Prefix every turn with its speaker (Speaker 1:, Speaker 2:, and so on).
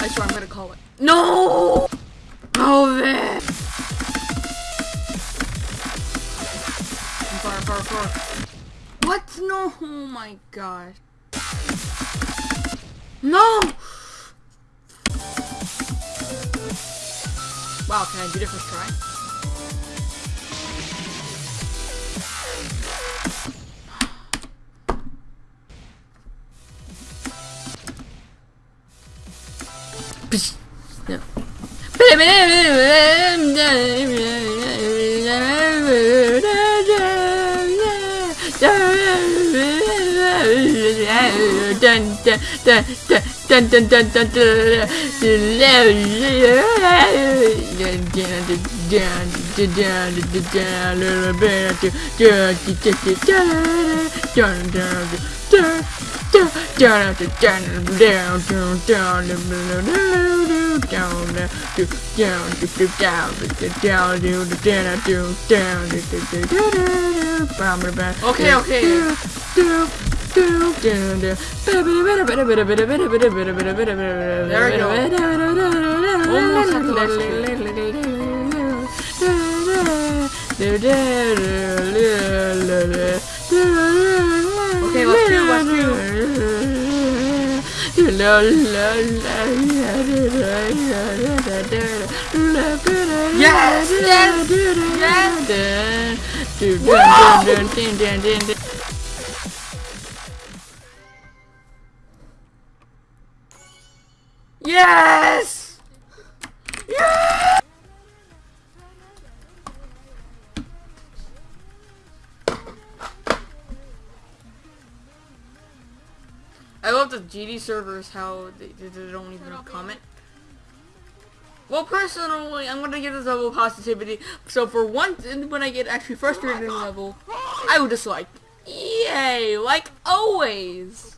Speaker 1: I swear I'm gonna call it. No! Oh, man! Far, far, far. What? No! Oh my god. No! Wow, can I do first try? Psh. No. Dun, dun, dun, dun, dun, dun, dun, dun, Okay, okay. There we go. Almost at the last Okay, let's do, let's Yes, yes, Yes! Yes! Yes! I love the GD servers, how they, they, don't even comment. Well, personally, I'm gonna give this level positivity. So for once, and when I get actually frustrated in a level, I would just like, yay, like always.